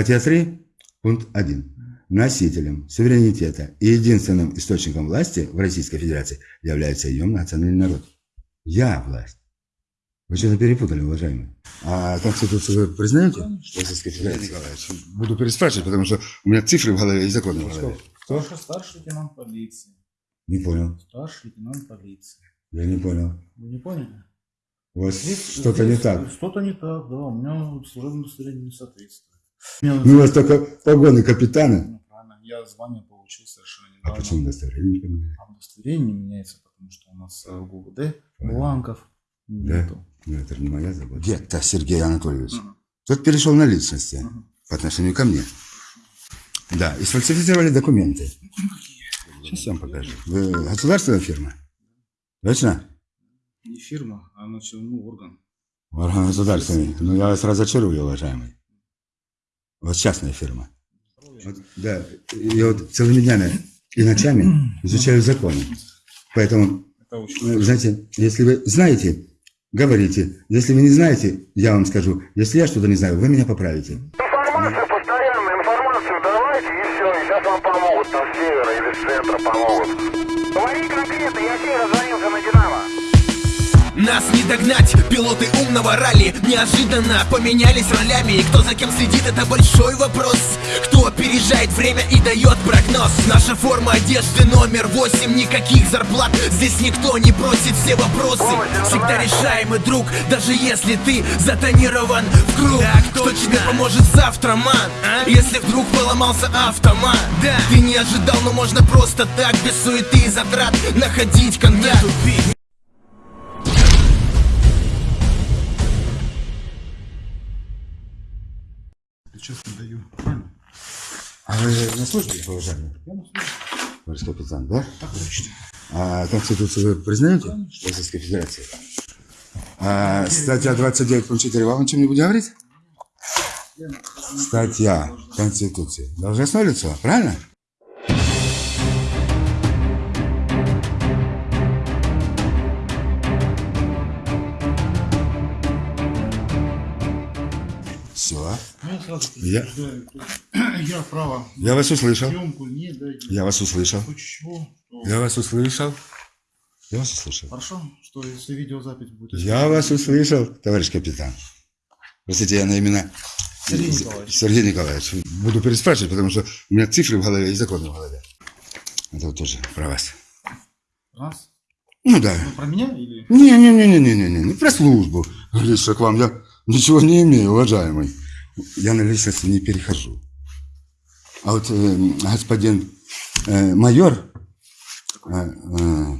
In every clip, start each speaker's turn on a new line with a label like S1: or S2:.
S1: Статья 3, пункт 1. Носителем суверенитета и единственным источником власти в Российской Федерации является ее национальный народ. Я власть. Вы что-то перепутали, уважаемые. А Конституцию вы признаете? Российской Федерации? Николаевич, буду переспрашивать, потому что у меня цифры в голове и законы в голове. Кто?
S2: Ваша старший лейтенант полиции.
S1: Не понял.
S2: Старший лейтенант полиции.
S1: Я не понял.
S2: Вы не поняли?
S1: У вас
S2: Здесь-
S1: что-то не так.
S2: Что-то не так, да. У меня служебное удостоверение не соответствует. У
S1: Ну, у вас только погоны капитана.
S2: Ну. Я звание получил совершенно
S1: А
S2: недавно.
S1: почему удостоверение не поменяли?
S2: А удостоверение не меняется, потому что у нас э, в ГУВД бланков нету.
S1: Ну, это не моя забота. Гетто Сергей Анатольевич. Тот перешел на личности по отношению ко мне. Да, и сфальсифицировали документы. Сейчас я вам покажу. Вы государственная фирма? Точно?
S2: Не фирма, а ну, орган.
S1: Орган государственный. Ну, я вас разочарую, уважаемый. Вот частная фирма. Вот, да, я вот целыми днями и ночами изучаю законы. Поэтому, э, знаете, если вы знаете, говорите. Если вы не знаете, я вам скажу. Если я что-то не знаю, вы меня поправите.
S3: Информацию постоянно, информацию давайте и все, и сейчас вам помогут там с севера или с центра помогут. Говори конкретно, я тебе раззвонился на Динамо.
S4: Нас не догнать, пилоты умного ралли Неожиданно поменялись ролями. И кто за кем следит, это большой вопрос. Кто опережает время и дает прогноз? Наша форма одежды номер восемь. Никаких зарплат, здесь никто не бросит все вопросы. Всегда решаемый друг, даже если ты затонирован в круг. Кто тебе поможет завтра, ман? а? Если вдруг поломался автомат? Да, ты не ожидал, но можно просто так Без суеты и затрат находить контакт
S2: честно даю. Правильно?
S1: А вы на службе, уважаемый?
S2: Я на службе.
S1: Товарищ капитан, да?
S2: Так точно.
S1: А Конституцию вы признаете? Российской Федерации. А статья 29, пункт 4, вам о чем-нибудь говорит? Статья Конституции. Должностное лицо, правильно?
S2: Сразу
S1: Я-
S2: я право
S1: Я вас услышал.
S2: не.
S1: Я вас услышал.
S2: Чего, то-
S1: Я вас услышал. Я вас услышал.
S2: Хорошо, что если видеозапись будет.
S1: Я вас услышал, товарищ капитан. Простите, я на имена
S2: Сергей Николаевич.
S1: Сергей Николаевич. Буду переспрашивать, потому что у меня цифры в голове и законы в голове. Это вот тоже про вас.
S2: Раз.
S1: Ну да.
S2: Ну, про меня или...
S1: Не-не-не-не-не-не, не про службу. Лично к вам я ничего не имею, уважаемый. Я на личности не перехожу. А вот э, господин э, майор э, э,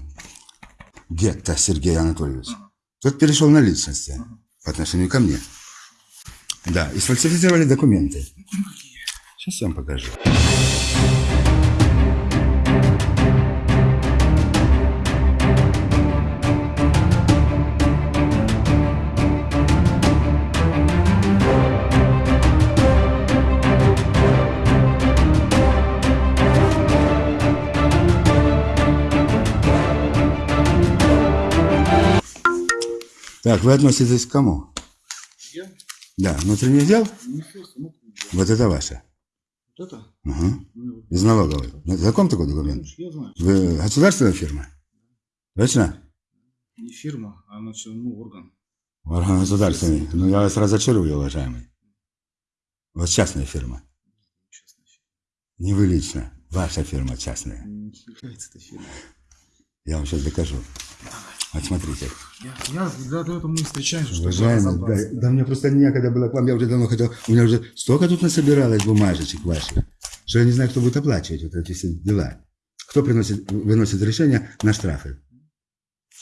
S1: Гетто Сергей Анатольевич, тот перешел на личности по отношению ко мне. Да, и сфальсифицировали документы. Сейчас я вам покажу. Так, вы относитесь к кому?
S2: Я?
S1: Да, внутренний дел?
S2: Дел.
S1: Вот это ваше.
S2: Вот это?
S1: Угу.
S2: Ну,
S1: Из налоговой. Ну, Знаком такой документ?
S2: я знаю.
S1: Вы государственная фирма? Точно?
S2: Не фирма, а значит, ну, орган.
S1: Орган государственный. Ну, я вас разочарую, уважаемый. Вот частная фирма.
S2: Честно.
S1: Не вы лично. Ваша фирма частная.
S2: Не является эта фирма.
S1: Я вам сейчас докажу. Вот смотрите.
S2: Я, я для этого мы и встречаемся, разобраться.
S1: да, да мне просто некогда было к вам. Я уже давно хотел. У меня уже столько тут насобиралось бумажечек ваших, что я не знаю, кто будет оплачивать вот эти все дела. Кто приносит, выносит решение на штрафы.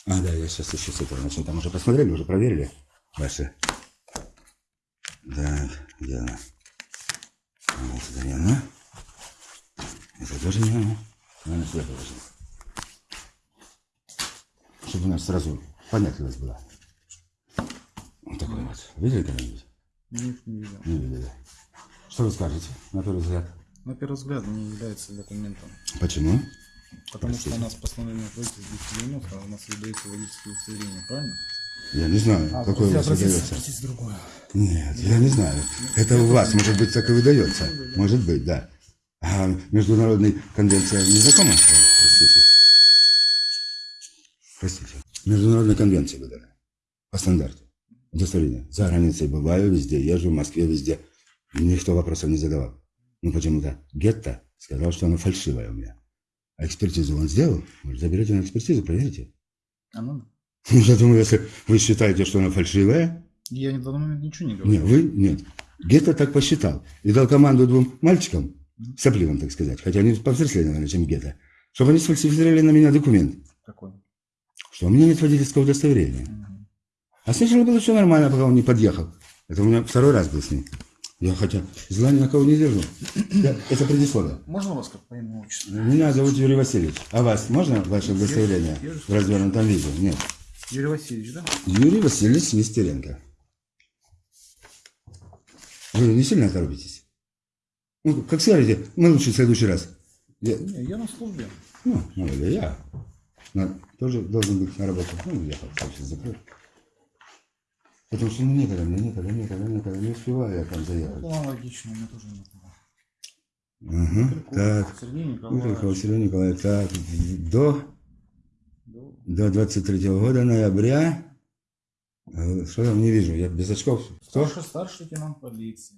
S1: А, да, я сейчас еще с этого начну. Там уже посмотрели, уже проверили ваши. Так, где она? Вот это не она. Это тоже не она. Она сюда положила. Чтобы у нас сразу понятливость была. Вот такой вот. Видели когда-нибудь?
S2: Нет, не видел.
S1: Не видели. Что вы скажете на первый взгляд?
S2: На первый взгляд не является документом.
S1: Почему?
S2: Потому что у нас постановление правительства 290, а у нас выдается водительское удостоверение, правильно?
S1: Я не знаю,
S2: А,
S1: какой у вас выдается. Нет, я не знаю. Это у вас, может быть, так и выдается. Может быть, да. А международная конвенция не знакома с вами? Простите. Простите. Международная конвенция выдана. По стандарту. Удостоверение. За границей бываю везде, езжу в Москве везде. Никто вопросов не задавал. Ну почему-то Гетто сказал, что оно фальшивое у меня. А экспертизу он сделал? Может, заберете на экспертизу, проверите?
S2: А ну,
S1: я думаю, если вы считаете, что оно фальшивое,
S2: я в данный момент ничего не говорю.
S1: нет, вы нет. Гетто так посчитал. И дал команду двум мальчикам, сопливым, так сказать, хотя они повзрослее, наверное, чем Гетто, чтобы они сфальсифицировали на меня документ,
S2: Какой?
S1: Что у меня нет водительского удостоверения. А сначала было все нормально, пока он не подъехал. Это у меня второй раз был с ним. Я хотя зла ни на кого не держу. Я- это предисловие.
S2: Можно вас как по имени отчеству?
S1: Меня зовут Юрий Васильевич. А вас можно ваше удостоверение в развернутом виде? Нет.
S2: Юрий Васильевич, да?
S1: Юрий Васильевич Нестеренко. Вы не сильно торопитесь? Ну, как скажете, мы лучше в следующий раз. Я,
S2: Не, я на службе.
S1: ну, ну, или я. Тоже должен быть на работу. Ну, я как сейчас закрою. Потому что ну, некогда, мне некогда, некогда, некогда. Не успеваю я там заехать.
S2: Ну, логично, меня тоже нет.
S1: Угу. Так.
S2: Сергей
S1: Михаил
S2: Николаевич.
S1: Сергей Николаевич, так, до, до 23 года ноября, э, что там не вижу, я без очков, кто?
S2: Старший, старший лейтенант полиции.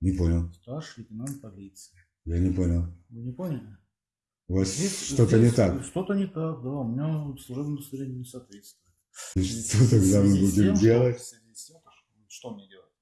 S1: Не понял,
S2: Старший лейтенант полиции.
S1: я не понял.
S2: Вы не поняли?
S1: У вас
S2: Здесь-
S1: что-то не так.
S2: Что-то не так, да. У меня служебное удостоверение не соответствует.
S1: Что тогда мы будем делать?
S2: Что, мне делать?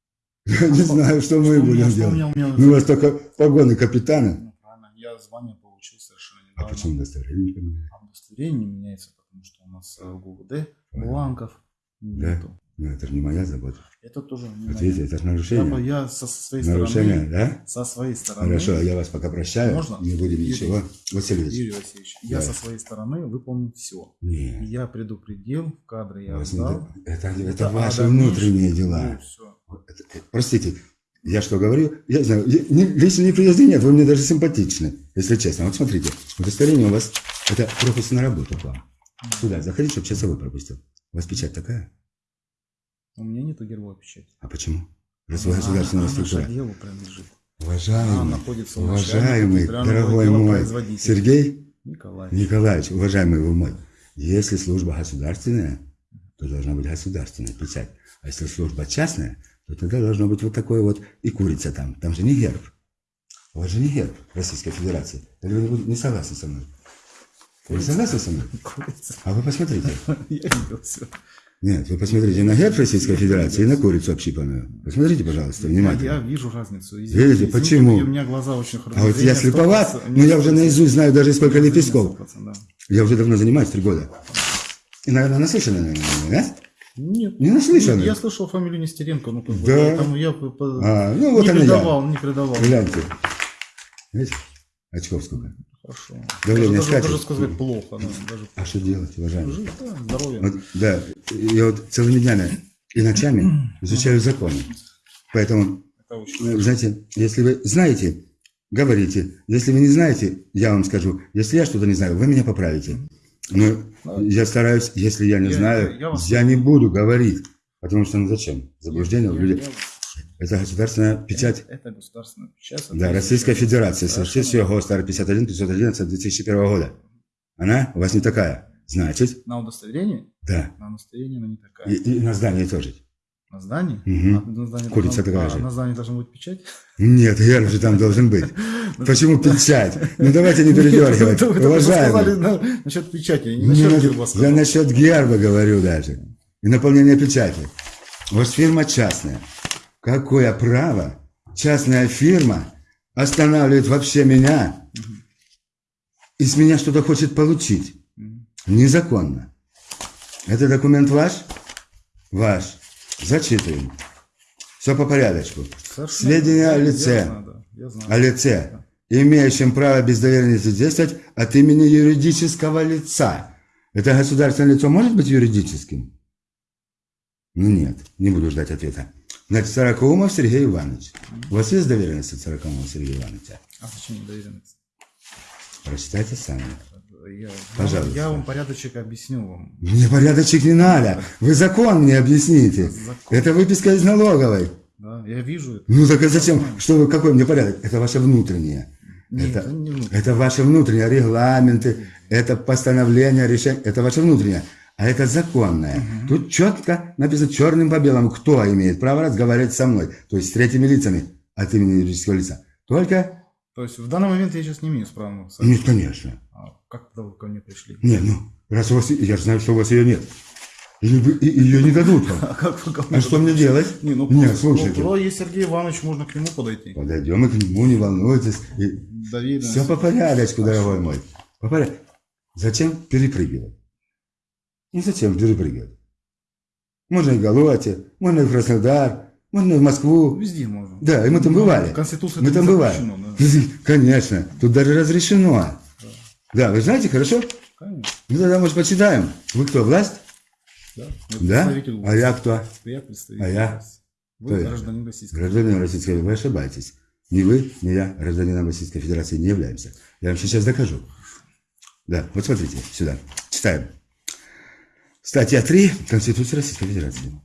S1: Я не знаю, что мы будем делать. Ну, у вас только погоны капитана.
S2: Ну, правильно. Я звание получил совершенно
S1: А
S2: недавно.
S1: почему удостоверение не поменяли?
S2: А удостоверение не меняется, потому что у нас э, ГУВД бланков
S1: Да? Ну, это же не моя забота.
S2: Это тоже не моя.
S1: видите, это же
S2: Я,
S1: нарушение.
S2: я со своей
S1: Нарушение,
S2: стороны,
S1: да?
S2: со своей стороны,
S1: Хорошо, я вас пока прощаю.
S2: Можно?
S1: Не будем
S2: Юрий-
S1: ничего. Васильевич.
S2: Юрий Васильевич, я
S1: Да.
S2: со своей стороны выполнил все.
S1: Нет.
S2: Я предупредил, в кадры я
S1: вас не до- Это, это,
S2: Это
S1: ваши
S2: а
S1: внутренние дела.
S2: Ну, всё.
S1: Это- Простите, я что говорю? Я знаю, я- не- лично неприязни нет, вы мне даже симпатичны, если честно. Вот смотрите, удостоверение у вас, это пропуск на работу к вам. Сюда заходите, чтобы часовой пропустил. У вас печать такая?
S2: У меня нету гербовой печати.
S1: А почему? Раз вы государственная структура.
S2: делу принадлежит.
S1: Уважаемый, уважаемый, дорогой мой. Сергей
S2: Николай.
S1: Николаевич, уважаемый вы мой, если служба государственная, то должна быть государственная печать. А если служба частная, то тогда должно быть вот такое вот и курица там. Там же не герб. У вас же не герб Российской Федерации. Или вы не согласны со мной? Вы согласны со мной?
S2: Курица.
S1: А вы посмотрите.
S2: Я видел все.
S1: Нет, вы посмотрите на герб Российской Федерации и на курицу общипанную. Посмотрите, пожалуйста,
S2: Я,
S1: внимательно.
S2: я вижу разницу.
S1: Видите,
S2: Извините,
S1: почему?
S2: У меня глаза очень хорошие.
S1: А вот я слеповат, но я уже наизусть знаю даже сколько лепестков. Я уже давно занимаюсь, три года. И, наверное, наслышаны, наверное, да?
S2: Нет.
S1: Не наслышаны?
S2: Я слышал фамилию Нестеренко, ну как бы,
S1: Да.
S2: поэтому я
S1: А, ну вот
S2: не
S1: она
S2: придавал,
S1: я.
S2: не придавал.
S1: Гляньте. Видите? Очков сколько.
S2: Хорошо.
S1: Давление
S2: даже,
S1: скачет?
S2: даже сказать плохо, да, даже
S1: А что делать, уважаемый?
S2: жить, да, здоровье.
S1: Вот, да, я вот целыми днями и ночами изучаю законы. Поэтому, э, знаете, если вы знаете, говорите. Если вы не знаете, я вам скажу. Если я что-то не знаю, вы меня поправите. Но я стараюсь, если я не
S2: Я-
S1: знаю,
S2: я- я вас-
S1: я не буду говорить. Потому что, ну зачем? Заблуждение в
S2: Я-
S1: Это государственная печать.
S2: Это государственная печать.
S1: Да, Российская Федерация,
S2: Совершенно
S1: соответствие ГОСТ 51 511 2001 года. Она у вас не такая. Значит,
S2: На удостоверении?
S1: да.
S2: На удостоверении она не такая.
S1: И, и на здании тоже.
S2: На здании?
S1: Мгм.
S2: А на здании
S1: Курица
S2: должна-
S1: такая
S2: а
S1: же.
S2: на здании должна быть печать?
S1: Нет, герб же там должен быть. Почему печать? Ну давайте не передергивать.
S2: На- насчет печати, не насчет герба
S1: Я насчет герба говорю даже. И наполнения печати. У вас фирма частная. Какое право частная фирма останавливает вообще меня и с меня что-то хочет получить? Незаконно. Это документ ваш? Ваш. Зачитываем. Все по порядочку.
S2: Совершенно-
S1: Сведения о лице.
S2: Я знаю, да, я знаю.
S1: О лице, имеющем право без доверенности действовать от имени юридического лица. Это государственное лицо может быть юридическим? Ну нет, не буду ждать ответа. Значит, Сорокоумов Сергей Иванович. У вас есть доверенность от Сорокоумова Сергея Ивановича?
S2: А зачем доверенность?
S1: Прочитайте сами.
S2: Я,
S1: Пожалуйста.
S2: я вам порядочек объясню вам.
S1: Мне порядочек не надо. Вы закон мне объясните.
S2: Закон.
S1: Это выписка из налоговой.
S2: Да, я вижу это.
S1: Ну так зачем? Что вы, какой мне порядок? Это ваше внутреннее.
S2: Нет,
S1: это,
S2: это не внутреннее.
S1: это ваши внутренние регламенты, это постановление, решение, это ваше внутреннее. А это законное. Тут четко написано черным по белому, кто имеет право разговаривать со мной, то есть с третьими лицами от имени юридического лица. Только,
S2: То есть в данный момент я сейчас не имею права.
S1: нет, конечно.
S2: А как тогда вы ко мне пришли?
S1: Нет, ну, раз у вас, я же знаю, что у вас ее нет. Или вы, и- ее не дадут вам.
S2: А как мне
S1: А что мне делать?
S2: Не, ну,
S1: Нет, слушайте.
S2: Ну, есть Сергей Иванович, можно к нему подойти.
S1: Подойдем и к нему, не волнуйтесь. И
S2: Доверенность.
S1: все по порядочку, дорогой мой. По порядку. Зачем перепрыгивать? Не зачем перепрыгивать. Можно и в Галуате, можно и в Краснодар, можно и в Москву.
S2: Везде можно.
S1: Да, и мы там
S2: Ну,
S1: бывали.
S2: в Конституции
S1: мы там бывали.
S2: запрещено,
S1: Конечно, тут даже разрешено. Да, вы знаете, хорошо?
S2: Конечно.
S1: Ну тогда, может, почитаем. Вы кто, власть?
S2: Да.
S1: Да?
S2: Вы
S1: А я кто?
S2: Я представитель
S1: А я?
S2: власти.
S1: Кто
S2: Вы
S1: я?
S2: гражданин Российской
S1: Гражданин Российской Вы ошибаетесь. Ни вы, ни я гражданином Российской Федерации не являемся. Я вам сейчас докажу. Да, вот смотрите, сюда. Читаем. Статья 3 Конституции Российской Федерации.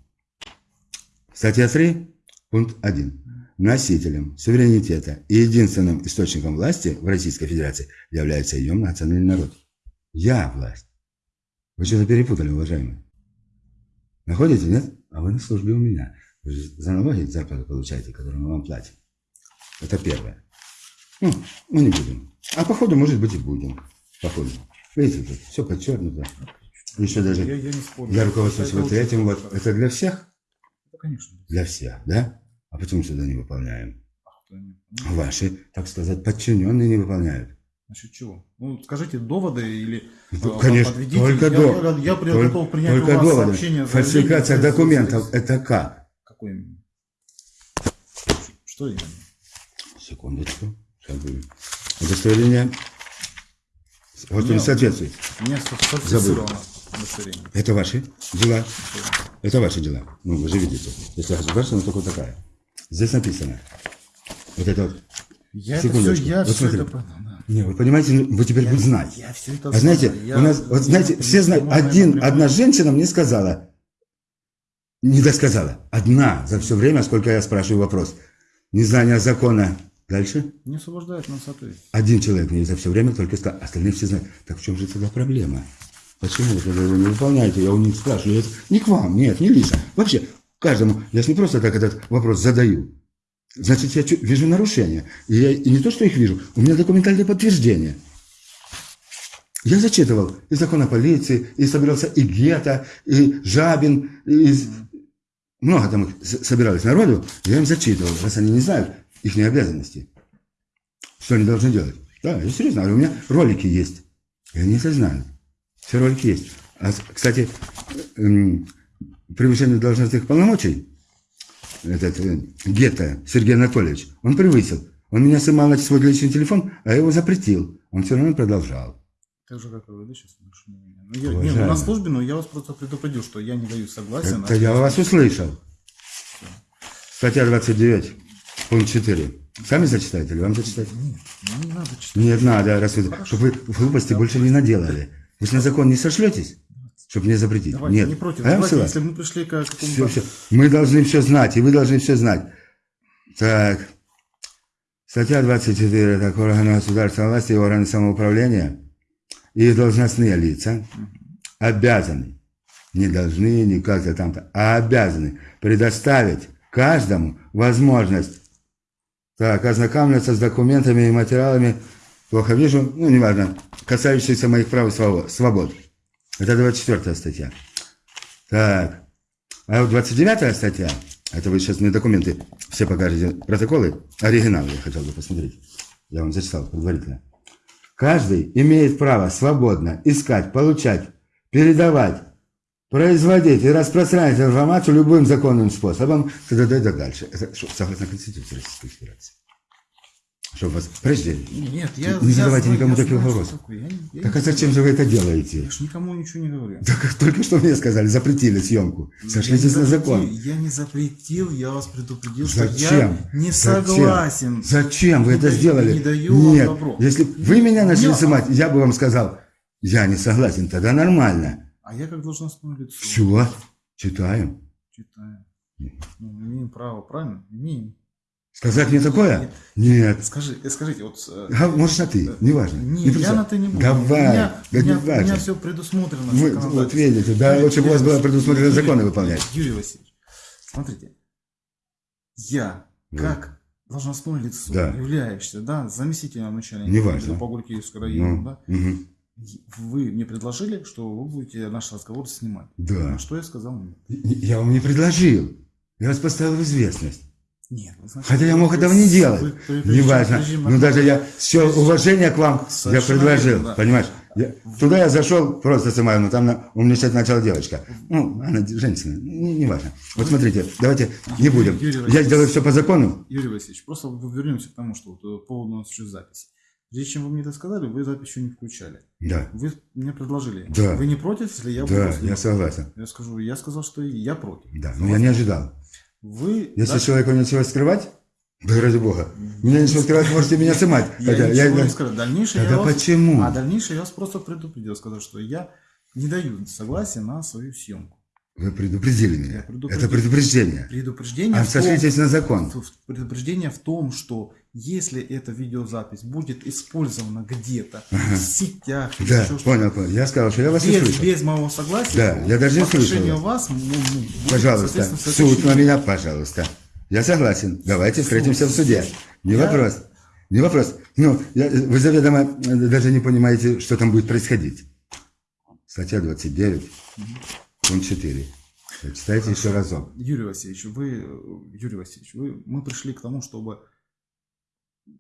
S1: Статья 3, пункт 1. Носителем суверенитета и единственным источником власти в Российской Федерации является ее национальный народ. Я власть. Вы что-то перепутали, уважаемые. Находите, нет? А вы на службе у меня. Вы же за налоги зарплату получаете, которую мы вам платим. Это первое. Ну, мы не будем. А походу, может быть, и будем. Походу. Видите, тут все подчеркнуто. Еще даже
S2: Я, я не спорю.
S1: я руководствуюсь
S2: Это
S1: вот этим вот.
S2: хорошо.
S1: Это для всех?
S2: Это, конечно.
S1: Для всех, да? А почему сюда не выполняем?
S2: А не- ну,
S1: Ваши, так сказать, подчиненные не выполняют.
S2: Насчет чего? Ну, скажите доводы или
S1: Ну,
S2: э,
S1: конечно,
S2: подведите.
S1: только
S2: я,
S1: до-
S2: я, я
S1: Только,
S2: готов принять
S1: только
S2: у вас
S1: доводы.
S2: сообщение.
S1: Фальсификация документов – это как?
S2: Какой именно? Что именно?
S1: Секундочку. Сейчас будет. Удостоверение. Вот он
S2: Нет.
S1: соответствует.
S2: Сфальсифицировано удостоверение.
S1: Это ваши дела. Это ваши дела. Ну, вы же видите. Если государственная, только такая. Здесь написано. Вот это вот.
S2: Я это все,
S1: Секундочку.
S2: я
S1: Вот
S2: все
S1: смотри.
S2: это понял.
S1: Не, вы понимаете, вы теперь будете знать.
S2: Я все это
S1: А знаете.
S2: Я-
S1: у нас, вот знаете,
S2: я-
S1: все знают,
S2: я- я-
S1: один,
S2: я-
S1: одна женщина мне сказала, не досказала, одна за все время, сколько я спрашиваю вопрос, незнание закона. Дальше
S2: Не освобождает нас ответить.
S1: один человек мне за все время только сказал, остальные все знают. Так в чем же тогда проблема? Почему вы тогда не выполняете? Я у них спрашиваю. Это не к вам, нет, не лично. Вообще, каждому, я же не просто так этот вопрос задаю. Значит, я вижу нарушения. И, я, и не то, что их вижу, у меня документальное подтверждение. Я зачитывал и закон о полиции, и собирался и Гета, и Жабин, и много там их с- собирались народу, я им зачитывал, раз они не знают их обязанности. Что они должны делать? Да, я серьезно у меня ролики есть. И они это знают. Все ролики есть. А, кстати, эм, превышение должностных полномочий, этот э, Гетто Сергей Анатольевич, он превысил. Он меня снимал на свой личный телефон, а я его запретил. Он все равно продолжал.
S2: Так же, как и вы, да, сейчас? Ну, я, не,
S1: Уважаемый.
S2: ну, на службе, но я вас просто предупредил, что я не даю согласия на...
S1: Это я вас услышал. Статья 29, пункт 4. Сами зачитаете или вам зачитать?
S2: Нет, не надо читать.
S1: Нет, надо, раз вы, чтобы вы глупости больше не наделали. Вы же на закон не сошлетесь, чтобы мне запретить?
S2: Давайте,
S1: Нет.
S2: не против.
S1: А
S2: Давайте, если мы пришли к какому-то...
S1: все, все. Мы должны все знать, и вы должны все знать. Так. Статья 24. Так, органы государственной власти и органы самоуправления и должностные лица обязаны, не должны, не как-то там-то, а обязаны предоставить каждому возможность так, ознакомиться с документами и материалами, плохо вижу, ну, неважно, касающихся моих прав и свобо- свобод. Это 24 статья. Так, а вот 29 статья, это вы сейчас мне документы все покажете, протоколы, оригиналы я хотел бы посмотреть. Я вам зачитал предварительно. Каждый имеет право свободно искать, получать, передавать, производить и распространять информацию любым законным способом, т.д. и так дальше. Это согласно Конституции Российской Федерации. Чтобы вас... Подожди.
S2: Нет, я...
S1: Не
S2: я
S1: задавайте
S2: знаю-
S1: никому
S2: я
S1: таких
S2: знаю,
S1: вопросов.
S2: что. Я я
S1: Так а зачем же вы это делаете?
S2: Я ж никому ничего не говорю.
S1: Так только что мне сказали, запретили съемку. Сошлитесь
S2: Я
S1: на закон.
S2: Я не запретил, я вас предупредил, что
S1: Зачем?
S2: я не
S1: Зачем?
S2: согласен.
S1: Зачем вы
S2: Не
S1: это
S2: даю-
S1: сделали?
S2: не даю вам
S1: Нет,
S2: добро.
S1: если б вы меня начали
S2: Я-
S1: снимать, я бы вам сказал, Я не согласен, тогда нормально.
S2: А я как должностное лицо.
S1: Все, читаю.
S2: Читаю. Ну, имеем право, правильно? Имеем.
S1: Сказать мне такое? Нет.
S2: Скажи, э, скажите, вот... э,
S1: Га- Можешь на ты, неважно.
S2: Не,
S1: Не
S2: я на ты не буду.
S1: Давай,
S2: у меня,
S1: да
S2: у меня,
S1: не
S2: у меня все предусмотрено.
S1: Вы, вот видите, да,
S2: Юрий-
S1: лучше бы у вас
S2: Юрий
S1: было предусмотрено
S2: Васильевич,
S1: законы
S2: Юрий-
S1: выполнять.
S2: Юрий Васильевич, смотрите, я,
S1: Да.
S2: как должностное лицо,
S1: Да.
S2: являющийся, да, заместителем начальника
S1: Неважно.
S2: по Гуркиевскому району,
S1: Ну,
S2: да,
S1: мгм.
S2: вы мне предложили, что вы будете наш разговор снимать.
S1: Да.
S2: На что я сказал нет.
S1: Я вам не предложил. Я вас поставил в известность.
S2: Нет, вы знаете,
S1: Хотя я мог этого не делать. Неважно. Но даже я все уважение к вам я предложил.
S2: да.
S1: Понимаешь? Я- туда я зашел просто сама, но там на, умничать начала девочка. Ну, она женщина. Не, не важно. Вот смотрите, давайте не будем.
S2: Юрий
S1: Я сделаю все по закону.
S2: Юрий Васильевич, просто вернемся к тому, что вот, э, по поводу у нас еще записи. Прежде чем вы мне это сказали, вы запись еще не включали.
S1: Да.
S2: Вы мне предложили.
S1: Да.
S2: Вы не против, если я буду
S1: Да, я согласен.
S2: Я скажу, я сказал, что я против.
S1: Да, но я не ожидал.
S2: Вы
S1: Если
S2: даже-
S1: человеку нечего скрывать, да ради бога. Меня нечего скрывать, можете меня снимать.
S2: я
S1: Хотя
S2: ничего
S1: я-
S2: не скажу. Дальнейшее
S1: Тогда
S2: я вас...
S1: почему?
S2: А дальнейшее я вас просто предупредил, сказал, что я не даю согласия на свою съемку.
S1: Вы предупредили меня.
S2: Предупредил.
S1: Это предупреждение.
S2: Предупреждение,
S1: А сошлитесь на закон.
S2: в- предупреждение в том, что если эта видеозапись будет использована где-то в сетях,
S1: Да,
S2: еще
S1: понял, понял. Я сказал, что я вас не
S2: без,
S1: слышал.
S2: без моего согласия,
S1: Да, я даже не слышал.
S2: вас, ну, ну, будет,
S1: Пожалуйста, суд на меня, пожалуйста. Я согласен. Давайте встретимся в суде. Не
S2: Я-
S1: вопрос. Не вопрос. Ну, я- вы заведомо э, даже не понимаете, что там будет происходить. Статья 29, пункт 4. Читайте еще разок.
S2: Юрий Васильевич, вы, э, Юрий Васильевич, вы, мы пришли к тому, чтобы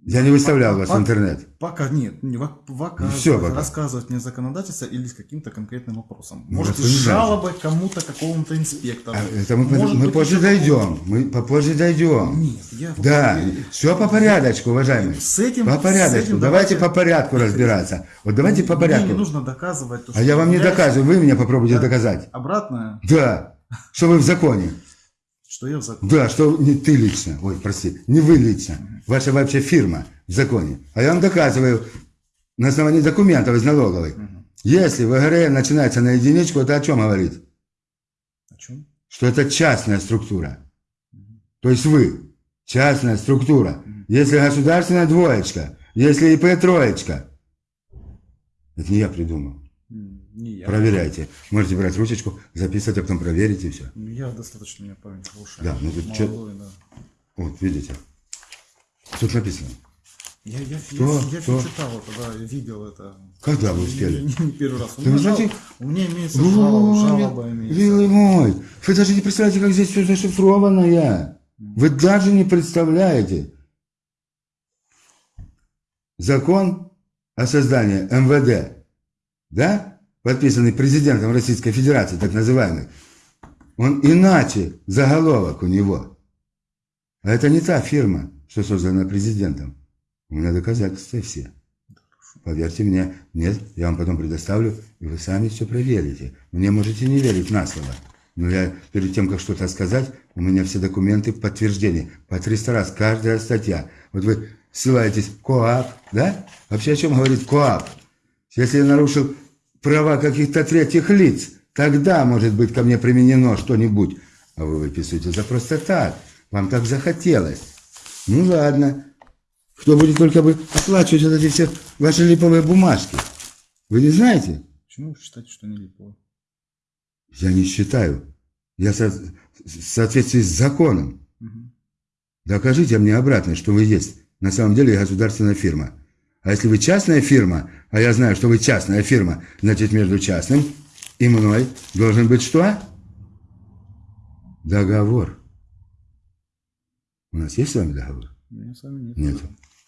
S1: Я не выставлял вас в
S2: Пока-
S1: интернет.
S2: Пока нет, не пока
S1: Ну, всё пока.
S2: рассказывать мне законодательство или с каким-то конкретным вопросом.
S1: Ну,
S2: Может, жалобой кому-то, какому-то инспектору.
S1: А Это мы,
S2: Может
S1: мы позже дойдем. Мы попозже дойдем.
S2: Нет, я...
S1: Да,
S2: я-
S1: все по порядочку, уважаемый.
S2: С этим...
S1: По
S2: с
S1: порядочку.
S2: этим
S1: Давайте по порядку разбираться. Вот давайте по
S2: Мне не
S1: порядку.
S2: нужно доказывать то,
S1: А я вам не доказываю, вы мне попробуйте
S2: Да.
S1: доказать.
S2: Обратное,
S1: Да, что вы в законе.
S2: Что я в законе.
S1: Да, что не ты лично, ой, прости, не вы лично, ваша вообще фирма в законе. А я вам доказываю на основании документов из налоговой. Если ВГРН начинается на единичку, это о чем говорит?
S2: О чем?
S1: Что это частная структура. То есть вы, частная структура. Если государственная двоечка, если ИП троечка. Это не я придумал.
S2: Не я.
S1: Проверяйте. Можете брать ручечку, записывать, а потом проверить и все.
S2: Ну, Я достаточно, у меня память хорошая.
S1: Да, ну тут чё-
S2: Молодой, да.
S1: Вот, видите. Тут написано.
S2: Я, я,
S1: Что?
S2: я, я
S1: Что?
S2: читал это, да, видел это.
S1: Когда вы успели?
S2: не- не первый раз. У меня,
S1: знаете-
S2: у меня имеется жалоба, жалоба имеется.
S1: Милый мой, вы даже не представляете, как здесь все зашифровано. Вы даже не представляете. Закон о создании МВД, да, подписанный президентом Российской Федерации, так называемый, он иначе заголовок у него. А это не та фирма, что создана президентом. У меня доказательства все. Поверьте мне, нет, я вам потом предоставлю, и вы сами все проверите. Мне можете не верить на слово. Но я перед тем, как что-то сказать, у меня все документы в подтверждении. По 300 раз каждая статья. Вот вы ссылаетесь КОАП, да? Вообще о чем говорит КОАП? Если я нарушил права каких-то третьих лиц, тогда может быть ко мне применено что-нибудь. А вы выписываете за просто так. Вам так захотелось. Ну ладно. Кто будет только бы оплачивать вот эти все ваши липовые бумажки? Вы не знаете?
S2: Почему вы считаете, что не липово?
S1: Я не считаю. Я со- в соответствии с законом.
S2: Мгм.
S1: Докажите мне обратно, что вы есть на самом деле государственная фирма. А если вы частная фирма, а я знаю, что вы частная фирма, значит между частным и мной должен быть что? Договор. У нас есть с вами договор?
S2: У меня с вами нет.
S1: Нет.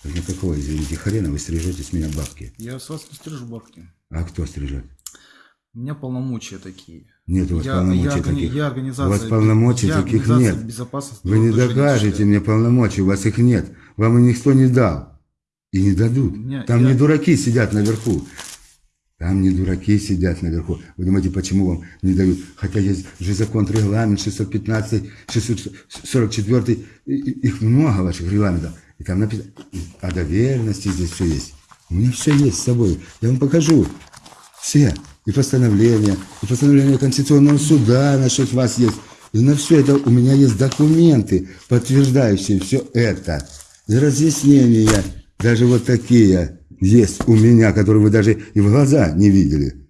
S1: Так никакого, извините, хрена вы стрижете с меня бабки.
S2: Я с вас не стрижу бабки.
S1: А кто стрижет?
S2: У меня полномочия такие.
S1: Нет у вас
S2: Я,
S1: полномочий
S2: я,
S1: таких.
S2: я
S1: У
S2: организация,
S1: вас полномочий
S2: я
S1: таких нет. Вы не докажете мне полномочий, у вас их нет. Вам их никто не дал. И не дадут.
S2: Меня-
S1: Там
S2: я-
S1: не дураки сидят наверху. Там не дураки сидят наверху. Вы думаете, почему вам не дают? Хотя есть же закон, регламент 615, 644, и- и- их много ваших регламентов. И там написано, о доверенности здесь все есть. У меня все есть с собой. Я вам покажу. Все. И постановления, и постановление Конституционного суда насчет вас есть. И на все это у меня есть документы, подтверждающие все это. И разъяснения, даже вот такие есть у меня, которые вы даже и в глаза не видели.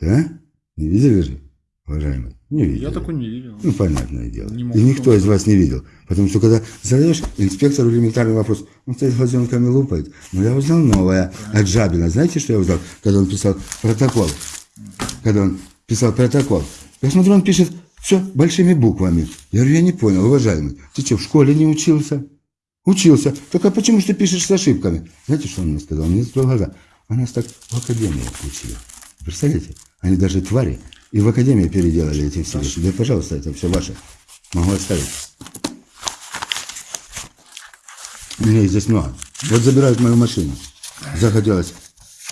S1: Да? Не видели же, уважаемый? Не видели.
S2: Я такой не видел.
S1: Ну, понятное дело.
S2: Не
S1: и никто из вас не видел. Потому что, когда задаешь инспектору элементарный вопрос, он стоит глазенками лупает. Но я узнал новое от Жабина. Знаете, что я узнал? Когда он писал протокол. Когда он писал протокол. Я смотрю, он пишет все большими буквами. Я говорю, я не понял, уважаемый. Ты что, в школе не учился? Учился. Только почему же ты пишешь с ошибками? Знаете, что он мне сказал? Он мне закрыл глаза. А нас так в академии учили. Представляете? Они даже твари. И в академии переделали эти все вещи. Да, пожалуйста, это все ваше. Могу оставить. У меня их здесь много. Вот забирают мою машину. Захотелось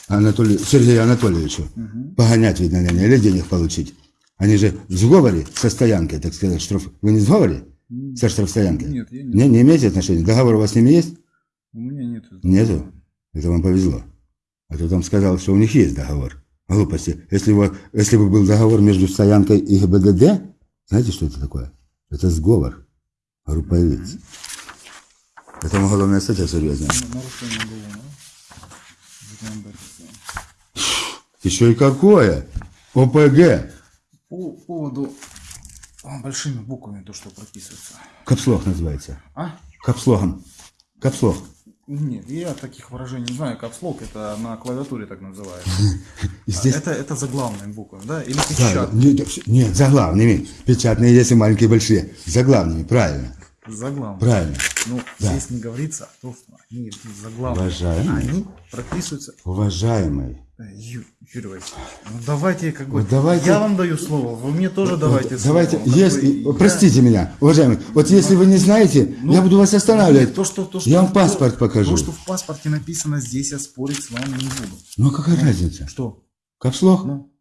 S1: Анатолию, Сергею Анатольевичу погонять, видно, или денег получить. Они же в сговоре со стоянкой, так сказать, штраф... Вы не в сговоре? Со штрафстоянкой?
S2: Нет, я не-
S1: Не, не имеете отношения? Договор у вас с ними есть?
S2: У меня нет.
S1: Нету? Это вам повезло. А то там сказал, что у них есть договор. Глупости. Если бы, если бы был договор между стоянкой и ГБДД, знаете, что это такое? Это сговор. Группа лиц. Это уголовная статья серьезная.
S2: Нарушение уголовного. законодательства.
S1: Еще и какое? ОПГ.
S2: По поводу большими буквами то, что прописывается.
S1: Капслог называется.
S2: А?
S1: Капслогом. Капслог.
S2: Нет, я таких выражений не знаю. Капслог это на клавиатуре так называется.
S1: И
S2: А
S1: здесь...
S2: Это, это заглавные буквы, да? Или
S1: Да,
S2: печатные?
S1: нет, нет, заглавными. Печатные есть и маленькие, большие. Заглавными, правильно.
S2: Заглавные.
S1: Правильно.
S2: Ну,
S1: Да.
S2: здесь не говорится о том, что они заглавные.
S1: Уважаемый.
S2: Они прописываются.
S1: Уважаемый.
S2: Э, Ю- Юрий Васильевич, ну давайте как бы.
S1: Давайте-
S2: Я вам даю слово, вы мне тоже давайте слово.
S1: Давайте,
S2: бы
S1: если,
S2: я-
S1: простите меня, уважаемый, вот если вы не знаете,
S2: Ну,
S1: я буду вас останавливать.
S2: Нет, то, что, то, что,
S1: я вам
S2: то-
S1: паспорт покажу.
S2: То, что в паспорте написано здесь, я спорить с вами не буду.
S1: Ну какая разница?
S2: Что?
S1: Капслог?
S2: Ну,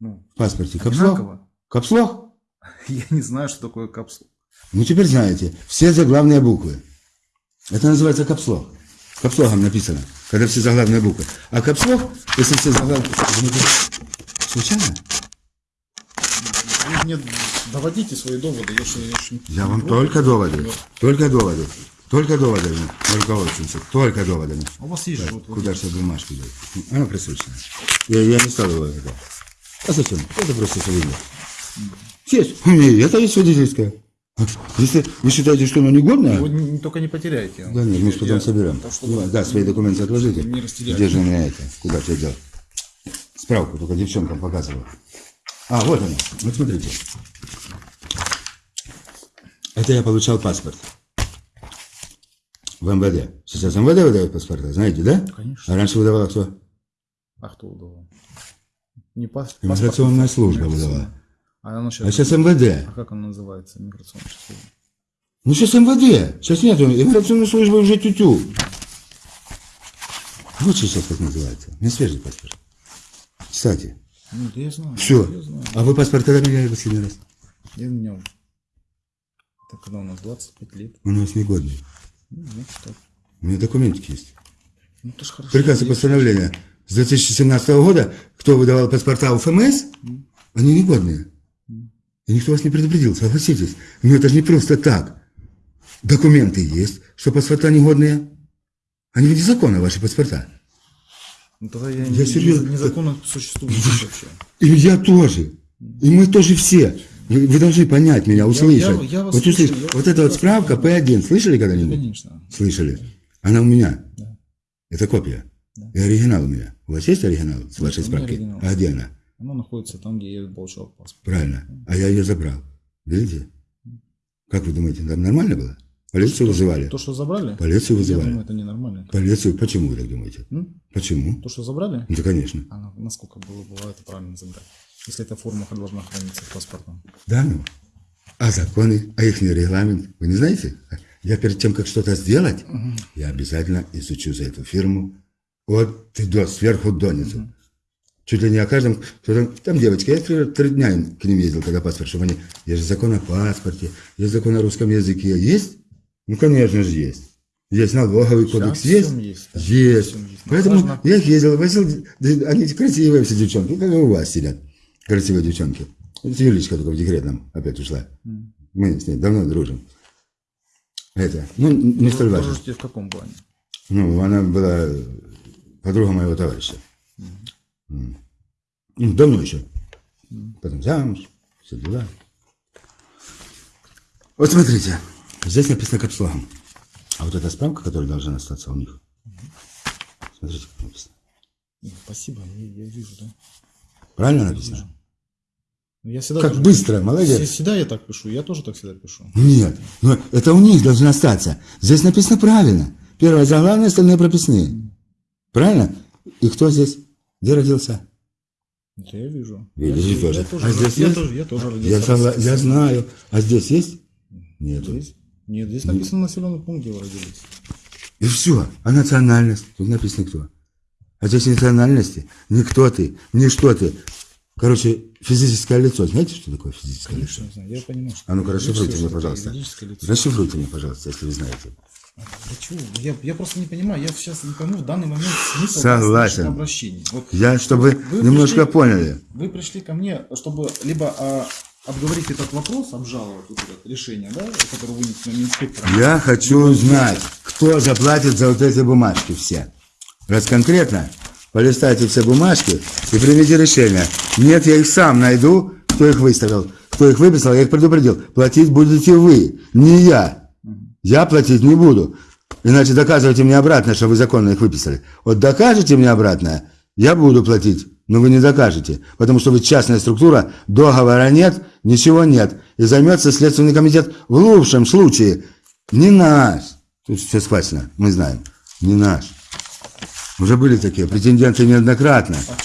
S2: ну,
S1: В паспорте капслог? Капслог?
S2: Я не знаю, что такое капсул.
S1: Ну теперь знаете, все заглавные буквы. Это называется капслог. Капслогом написано, когда все заглавные буквы. А капслог, если все заглавные... Случайно?
S2: Вы мне доводите свои доводы. Я, ж- я, ж-
S1: Я вам только доводы. Только доводы. Только доводами руководствуемся. Только доводами.
S2: А у вас есть же вот, вот
S1: Куда же бумажку дать? Она присутствует. Я, я не стал его это. А зачем? Это просто свидетель. Есть. У меня это есть свидетельское. Если вы считаете, что оно негодное,
S2: Вы не- только не потеряйте.
S1: да нет, мы потом
S2: Я-
S1: соберем.
S2: так что-
S1: да, свои документы отложите.
S2: Не растеряйте.
S1: Где же у меня это? Куда я делал? Справку только девчонкам показывал. А, вот она. Вот смотрите. Это я получал паспорт. В МВД. Сейчас МВД выдает паспорта, знаете, да?
S2: Конечно.
S1: А раньше выдавала кто?
S2: А кто удавал? Не паспорт?
S1: служба
S2: Миграционная.
S1: выдавала.
S2: А оно
S1: А
S2: сейчас...
S1: сейчас МВД.
S2: А как оно называется, миграционная служба?
S1: Ну сейчас МВД. Сейчас нет, иммиграционной службы уже тютю. Вот сейчас как называется. У меня свежий паспорт. Кстати,
S2: Ну, я знаю.
S1: все.
S2: Я знаю.
S1: А вы паспорт когда меняли последний раз?
S2: Я менял. Это когда у нас 25 лет.
S1: У вас негодный.
S2: Ну, значит так.
S1: У меня документики есть.
S2: Ну, это ж хорошо.
S1: Приказ и постановление с 2017 года, кто выдавал паспорта у ФМС, они негодные. И никто вас не предупредил, согласитесь. Но это же не просто так. Документы есть, что паспорта негодные. Они ведь незаконны, ваши паспорта.
S2: Ну, тогда я,
S1: Я
S2: не-
S1: серьезно.
S2: незаконно существую вообще.
S1: И я тоже. И мы тоже все. Вы, вы должны понять меня, услышать.
S2: я- я вас
S1: вот,
S2: слушаю,
S1: услышать.
S2: я
S1: вот эта вот справка П1, слышали когда-нибудь?
S2: Конечно.
S1: Слышали? Она у меня. Это копия. И оригинал у меня. У вас есть оригинал с вашей справки? А где она?
S2: Оно находится там, где я получал паспорт.
S1: Правильно. А я ее забрал. Видите? Как вы думаете, там нормально было? Полицию вызывали.
S2: То, что забрали?
S1: Полицию
S2: Я
S1: вызывали.
S2: думаю, это ненормально.
S1: Полицию. Почему вы так думаете?
S2: М?
S1: Почему?
S2: То, что забрали?
S1: Да, конечно.
S2: А на- насколько было, бывает правильно забрать? Если эта форма должна храниться в паспортном.
S1: Да, ну. А законы, а их регламент, вы не знаете? Я перед тем, как что-то сделать, я обязательно изучу за эту фирму от и до, сверху донизу. Чуть ли не о каждом, кто там, там девочки, я три, три дня к ним ездил, когда паспорт, чтобы они, есть же закон о паспорте, есть закон о русском языке, есть? Ну, конечно же, есть. Есть налоговый кодекс, есть?
S2: есть, да.
S1: Есть.
S2: Ну,
S1: Поэтому
S2: важно-
S1: я их ездил, возил, они красивые все девчонки, как и у вас сидят, красивые девчонки. Юлечка только в декретном опять ушла. Мы с ней давно дружим. Это, ну, не столь важно.
S2: В каком плане?
S1: Ну, она была подруга моего товарища. Ну, давно еще. Потом замуж, все дела. Вот смотрите, здесь написано капслогом. А вот эта справка, которая должна остаться у них. Смотрите, как написано.
S2: Ну, Спасибо, я, я вижу, да.
S1: Правильно написано?
S2: Ну, Я всегда
S1: Как
S2: тоже-
S1: быстро, молодец.
S2: Вс- Всегда я так пишу, я тоже так всегда пишу.
S1: Нет, но это у них должно остаться. Здесь написано правильно. Первое заглавное, остальные прописные. Правильно? И кто здесь? Где родился?
S2: Это я вижу.
S1: Видишь,
S2: я,
S1: тоже.
S2: Я тоже,
S1: А здесь
S2: я
S1: есть?
S2: тоже, я тоже родился.
S1: Я, согла- я знаю. А здесь есть? Нету.
S2: Здесь? Нет, здесь написано населенный пункт, где вы родились.
S1: И все. А национальность? Тут написано кто. А здесь национальности. Не кто ты, не что ты. Короче, физическое лицо. Знаете, что такое физическое
S2: Конечно,
S1: лицо?
S2: знаю, я понимаю, что...
S1: А ну-ка,
S2: я
S1: расшифруйте мне, пожалуйста. Расшифруйте мне, пожалуйста, если вы знаете.
S2: Для чего? Я, я просто не понимаю, я сейчас не пойму в данный момент смысл
S1: Согласен.
S2: ваших обращений. Вот
S1: Я, чтобы
S2: вы
S1: немножко
S2: пришли-
S1: поняли.
S2: Вы пришли ко мне, чтобы либо а, обговорить этот вопрос, обжаловать вот это решение, да, которое вынес на инспектор.
S1: Я хочу знать, кто заплатит за вот эти бумажки все. Раз конкретно, полистайте все бумажки и примите решение. Нет, я их сам найду, кто их выставил, кто их выписал, я их предупредил. Платить будете вы, не я. Я платить не буду. Иначе доказывайте мне обратно, что вы законно их выписали. Вот докажете мне обратно, я буду платить, но вы не докажете. Потому что вы частная структура, договора нет, ничего нет. И займется Следственный комитет в лучшем случае. Не наш. Тут все схвачено, мы знаем. Не наш. Уже были такие претенденты неоднократно.
S2: А?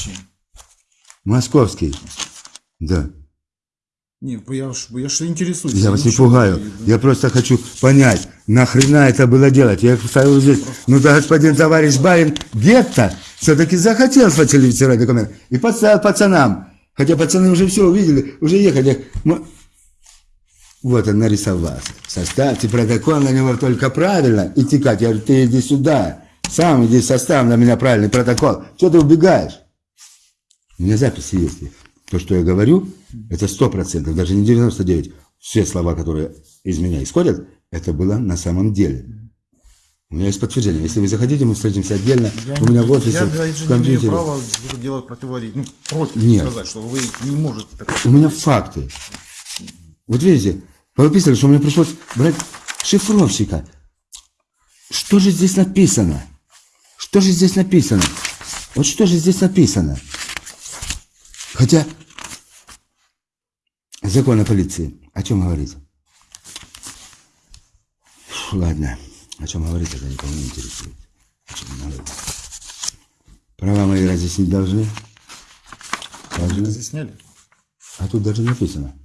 S1: Московский. Да.
S2: Не, я ж, я ж интересуюсь.
S1: Я вас не пугаю. Я просто хочу понять, нахрена это было делать. Я их ставил здесь. Ну да, господин товарищ барин Гетто все-таки захотел сфальсифицировать документ. И подставил пацанам. Хотя пацаны уже все увидели, уже ехали. Вот он нарисовался. Составьте протокол на него только правильно и текать. Я говорю, ты иди сюда. Сам иди составь на меня правильный протокол. Что ты убегаешь? У меня записи есть. То, что я говорю, это сто процентов, даже не 99. Все слова, которые из меня исходят, это было на самом деле. У меня есть подтверждение. Если вы захотите, мы встретимся отдельно.
S2: Я
S1: у меня
S2: не-
S1: в офисе,
S2: Я,
S1: в
S2: же, не
S1: компьютере.
S2: имею права это делать противоречие. Ну, против
S1: Нет.
S2: сказать, что вы не можете так.
S1: У меня факты. Вот видите, вы выписали, что мне пришлось брать шифровщика. Что же здесь написано? Что же здесь написано? Вот что же здесь написано? Хотя закон о полиции о чем говорит? Фу, ладно, о чем говорит, это никого не интересует. О чем говорит. Права мои разъяснить должны? Должны?
S2: Разъясняли?
S1: А тут даже написано.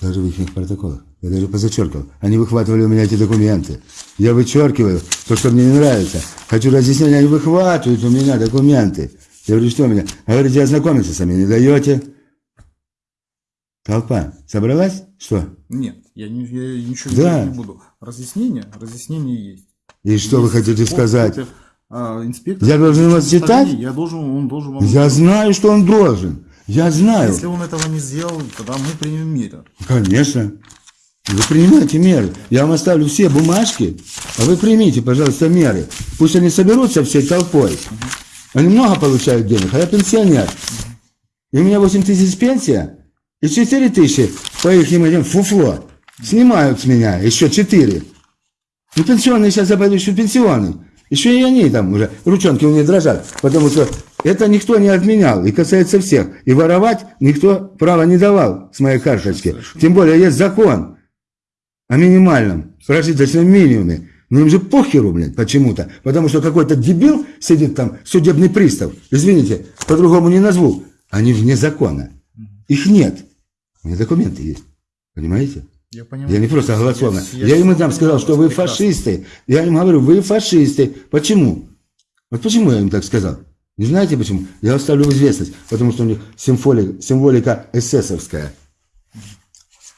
S1: Даже в их протоколах. Я даже позачеркивал. Они выхватывали у меня эти документы. Я вычеркиваю то, что мне не нравится. Хочу разъяснения, они выхватывают у меня документы. Я говорю, что меня? Говорите, ознакомиться сами не даете. Толпа собралась? Что?
S2: Нет, я, не, я ничего
S1: Да.
S2: не буду. Разъяснение? Разъяснение есть.
S1: И что вы
S2: Есть
S1: хотите сказать?
S2: а, инспектор,
S1: Я должен вас читать?
S2: Я должен, он должен вам...
S1: Я знаю, что он должен. Я знаю.
S2: Если он этого не сделал, тогда мы примем меры.
S1: Конечно. Вы принимайте меры. Я вам оставлю все бумажки, а вы примите, пожалуйста, меры. Пусть они соберутся всей толпой. Они много получают денег, а я пенсионер. И у меня 8 тысяч пенсия, и 4 тысячи по их этим фуфло снимают с меня, еще 4. Ну, пенсионные сейчас я пойду еще пенсионный. Еще и они там уже, ручонки у них дрожат, потому что это никто не отменял и касается всех. И воровать никто права не давал с моей карточки. Тем более есть закон о минимальном прожиточном минимуме. Но им же похеру, блядь, почему-то. Потому что какой-то дебил сидит там, судебный пристав. Извините, по-другому не назову. Они вне закона. Их нет. У меня документы есть. Понимаете?
S2: Я понимаю.
S1: Я не просто голословно.
S2: Я-
S1: Я,
S2: я всё
S1: там сказал, что вы
S2: прекрасно.
S1: фашисты. Я им говорю, вы фашисты. Почему? Вот почему я им так сказал? Не знаете почему? Я оставлю в известность. Потому что у них символика, символика эсэсовская.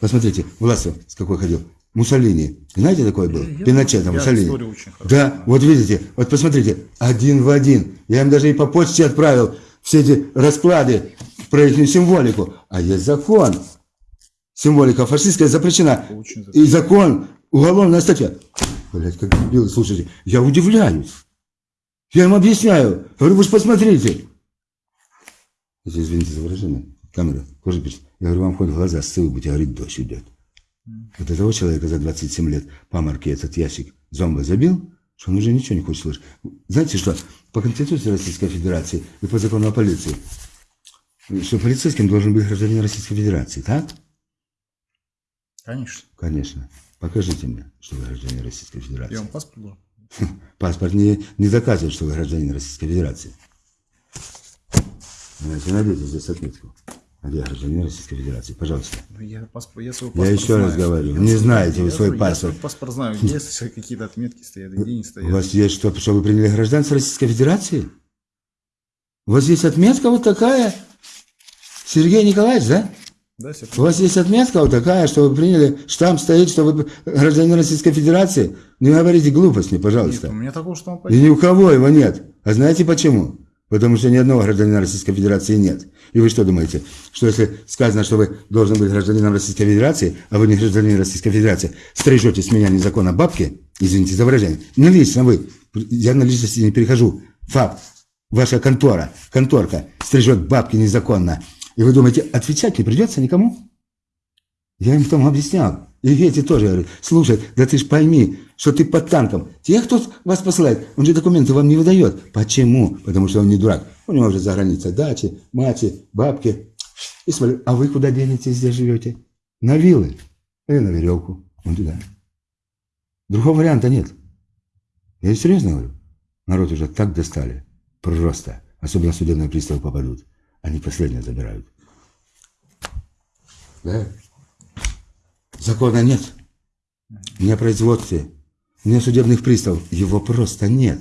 S1: Посмотрите, Власов с какой ходил. Муссолини. Знаете, такой был?
S2: Я-
S1: Пиночет,
S2: я
S1: Муссолини.
S2: очень хорошо
S1: Да,
S2: знаю.
S1: вот видите, вот посмотрите, один в один. Я им даже и по почте отправил все эти расклады про их символику. А есть закон. Символика фашистская запрещена. И закон, уголовная статья. Блять, как дебилы, слушайте, я удивляюсь. Я им объясняю. Говорю, вы же посмотрите. Если, Извините за выражение. Камера, кожа пишет. Я говорю, вам хоть глаза ссылку будете, говорит, дождь идет. Вот этого человека за 27 лет по марке этот ящик зомба забил, что он уже ничего не хочет слышать. Знаете что? По Конституции Российской Федерации и по закону о полиции, что полицейским должен быть гражданин Российской Федерации, так?
S2: Конечно.
S1: Конечно. Покажите мне, что вы гражданин Российской Федерации.
S2: Я вам паспорт должен.
S1: Паспорт не, не доказывает, что вы гражданин Российской Федерации. Знаете, найдите здесь отметку. Где гражданин Российской Федерации? Пожалуйста.
S2: Ну, Я, паспорт, я свой
S1: Я
S2: паспорт
S1: еще раз
S2: знаю.
S1: говорю,
S2: Я
S1: не
S2: свой-
S1: знаете вы
S2: я
S1: свой паспорт.
S2: Я паспорт знаю. Есть какие-то отметки стоят, где не
S1: У
S2: стоят.
S1: вас есть что, что вы приняли гражданство Российской Федерации? У вас есть отметка вот такая? Сергей Николаевич, да?
S2: Да,
S1: У вас есть отметка вот такая, что вы приняли, штамп стоит, что вы гражданин Российской Федерации? Не говорите глупости,
S2: Нет,
S1: пожалуйста.
S2: у меня такого штампа
S1: И ни у кого его нет. А знаете почему? Потому что ни одного гражданина Российской Федерации нет. И вы что думаете, что если сказано, что вы должны быть гражданином Российской Федерации, а вы не гражданин Российской Федерации, стрижете с меня незаконно бабки, извините за выражение, не лично вы, я на личности не перехожу, факт, ваша контора, конторка стрижет бабки незаконно, и вы думаете, отвечать не придется никому? Я им потом объяснял. И эти тоже говорят, слушай, да ты ж пойми, что ты под танком. Тех, кто вас посылает, он же документы вам не выдает. Почему? Потому что он не дурак. У него уже за границей дачи, мати, бабки. И смотри, а вы куда денетесь, здесь живете? На виллы или на веревку. Вон туда. Другого варианта нет. Я серьезно говорю. Народ уже так достали. Просто. Особенно судебные приставы попадут. Они последнее забирают. Да? Закона нет. Не о производстве, не о судебных приставов. Его просто нет.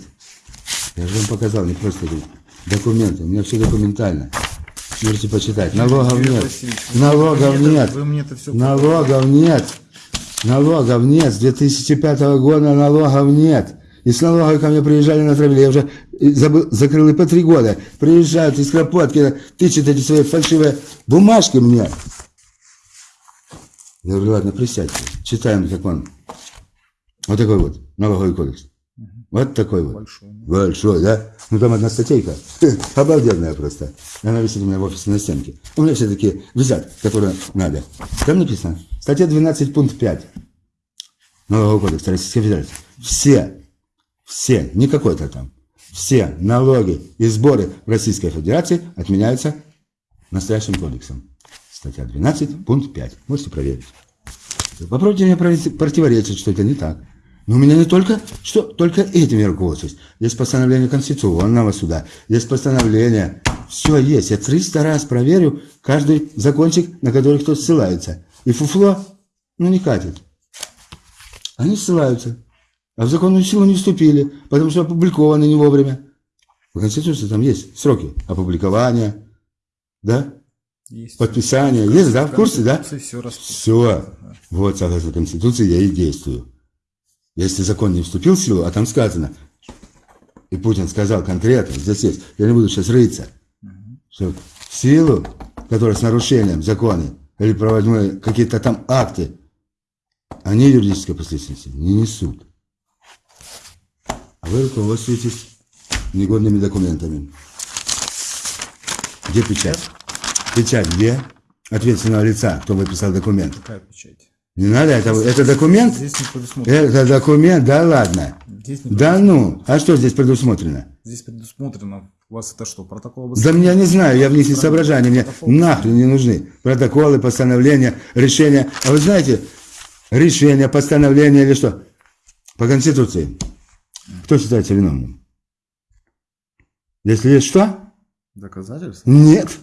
S1: Я же вам показал, не просто говорю. документы. У меня все документально. Можете почитать. Налогов нет. Налогов нет.
S2: Вы мне это все
S1: Налогов нет. Налогов нет. С 2005 года налогов нет. И с налогов ко мне приезжали на травле. Я уже забыл, закрыл и по три года. Приезжают из Кропотки, тычут эти свои фальшивые бумажки мне. Я говорю, ладно, присядьте. Читаем закон. Вот такой вот налоговый кодекс. Вот такой вот.
S2: большой.
S1: Большой, да? Ну там одна статейка. Обалденная просто. Она висит у меня в офисе на стенке. У меня все такие висят, которые надо. Там написано. Статья 12, пункт 5. Налогового кодекса Российской Федерации. Все, все, не какой-то там, все налоги и сборы в Российской Федерации отменяются настоящим кодексом. Статья 12, пункт 5. Можете проверить. Попробуйте мне противоречить, что это не так. Но у меня не только, что, только этим я руководствуюсь. Есть постановление Конституционного суда, есть постановление. Все есть. Я 300 раз проверю каждый закончик, на который кто ссылается. И фуфло, ну, не катит. Они ссылаются. А в законную силу не вступили, потому что опубликованы не вовремя. В Конституции там есть сроки опубликования, да,
S2: Есть.
S1: подписания. Есть, да, в курсе, да?
S2: Все.
S1: Все. Вот, согласно Конституции, я и действую. Если закон не вступил в силу, а там сказано, и Путин сказал конкретно, здесь есть, я не буду сейчас рыться, что в силу, которая с нарушением закона или проводимые какие-то там акты, они юридической последственности не несут. А вы руководствуетесь негодными документами. Где печать? Печать где? Ответственного лица, кто выписал документ.
S2: Какая печать?
S1: Не надо, это, это документ?
S2: Здесь не предусмотрено.
S1: Это документ, да ладно.
S2: Здесь, не
S1: Да ну, а что здесь предусмотрено?
S2: Здесь предусмотрено. У вас это что, протокол
S1: Да меня не знаю, я в них не соображаю, мне нахрен не нужны. Протоколы, постановления, решения. А вы знаете, решение, постановление или что? По Конституции. Кто считается виновным? Если есть что?
S2: Доказательства?
S1: Нет.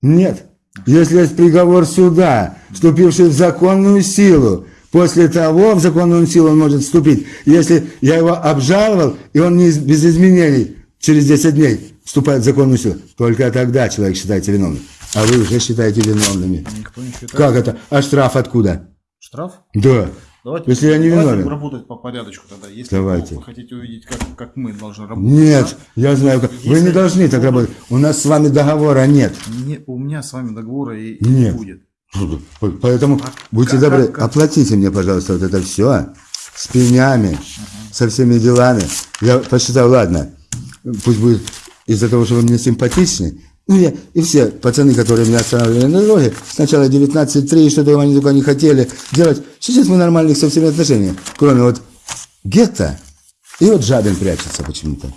S1: Нет. Если есть приговор суда, вступивший в законную силу, после того в законную силу он может вступить. Если я его обжаловал, и он не без изменений через 10 дней вступает в законную силу, только тогда человек считается виновным. А вы уже считаете виновными.
S2: Никто не считает.
S1: Как это? А штраф откуда?
S2: Штраф?
S1: Да.
S2: Давайте,
S1: Если я не виновен.
S2: работать по порядочку тогда. Если
S1: Давайте.
S2: вы хотите увидеть, как, как мы должны работать.
S1: Нет, я знаю, как. Вы
S2: Если
S1: не должны так работать. У нас с вами договора нет.
S2: да? Не, у меня с вами договора и,
S1: Нет.
S2: не будет.
S1: Поэтому будьте
S2: как-
S1: добры,
S2: как- как?
S1: оплатите мне, пожалуйста, вот это все с пенями, со всеми делами. Я посчитал, ладно, пусть будет из-за того, что вы мне симпатичны. Ну, я, и все пацаны, которые меня останавливали на дороге, сначала 19-3, что-то они только не хотели делать. Сейчас мы нормальных со всеми отношения. Кроме вот гетто, и вот Жабин прячется почему-то.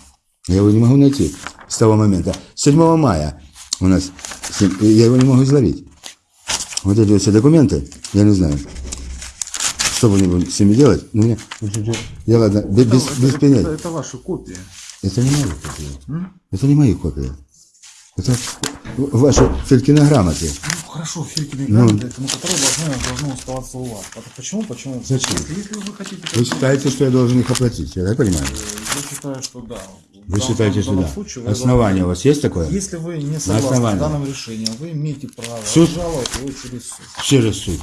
S1: Я его не могу найти с того момента. 7 мая у нас, я его не могу изловить. Вот эти вот все документы, я не знаю, что они с ними делать. Но мне, я ладно, без, без,
S2: это,
S1: без
S2: это- это- это ваши копии.
S1: Это не мои копии. Это не мои копии. Это ваши Филькины грамоты.
S2: Ну, хорошо, Филькины
S1: Ну.
S2: грамоты, ну, которые должны, должны оставаться у вас. Это почему? Почему?
S1: Зачем?
S2: Если, если вы хотите...
S1: Вы считаете, что я должен их оплатить, я так понимаю?
S2: Я считаю, что да.
S1: Вы считаете, что да?
S2: случае
S1: Основание у
S2: должны-
S1: вас есть такое?
S2: Если вы не согласны с данным решением, вы имеете право
S1: Суд?
S2: жаловать его через суд.
S1: Через суд.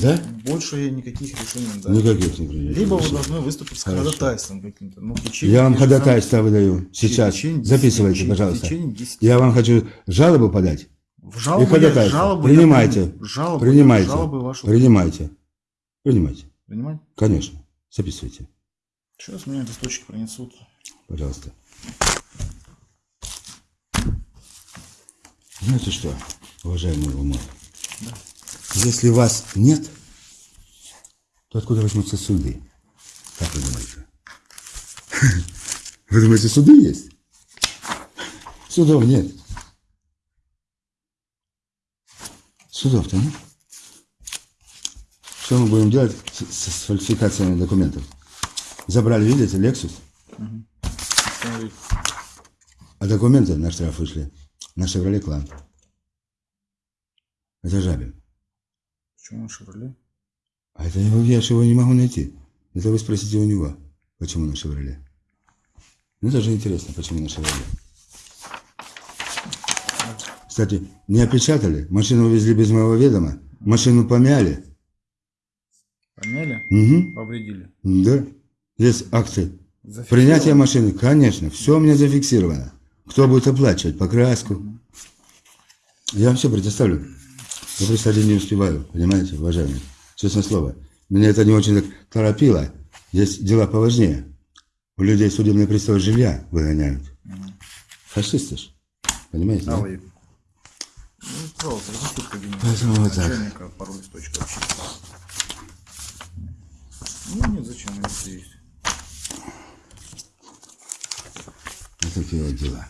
S1: Да?
S2: Больше я никаких решений не даю.
S1: Никаких не принимаю.
S2: Либо вы должны выступить с ходатайством каким-то. Ну,
S1: Я вам ходатайство выдаю сейчас.
S2: течение 10
S1: Записывайте,
S2: течение-
S1: пожалуйста.
S2: Течение 10
S1: Я вам хочу жалобу подать.
S2: В жалобу
S1: И ходатайство.
S2: я, жалобу я
S1: Принимайте.
S2: приму. Жалобу,
S1: Принимайте.
S2: Жалобы вашу.
S1: Принимайте. Принимайте.
S2: Принимать?
S1: Конечно. Записывайте.
S2: Сейчас мне листочки принесут.
S1: Пожалуйста. Знаете что, уважаемый Умар? Если вас нет, то откуда возьмутся суды? Как вы думаете? Вы думаете, суды есть? Судов нет. Судов-то нет. Что мы будем делать с, с- фальсификациями документов? Забрали, видите, Lexus?
S2: Смотри,
S1: А документы на штраф вышли на Шевроле Клан. Это Жабин.
S2: Почему на Шевроле?
S1: А это его, я же его не могу найти. Это вы спросите у него, почему на Шевроле. Ну, это же интересно, почему на Шевроле. Кстати, не опечатали, машину увезли без моего ведома, машину помяли.
S2: Помяли?
S1: Угу.
S2: Повредили.
S1: Да. Есть акты. Принятие машины, конечно, все у меня зафиксировано. Кто будет оплачивать покраску? Я вам все предоставлю. Я просто один не успеваю, понимаете, уважаемый. Честное слово. Меня это не очень так торопило. Есть дела поважнее. У людей судебные приставы жилья выгоняют. Фашисты ж. Понимаете? да?
S2: Вы? Ну, пожалуйста, разрешите в кабинет.
S1: Поэтому вот так.
S2: Пару листочков. Ну нет, зачем, если есть.
S1: Вот такие вот дела.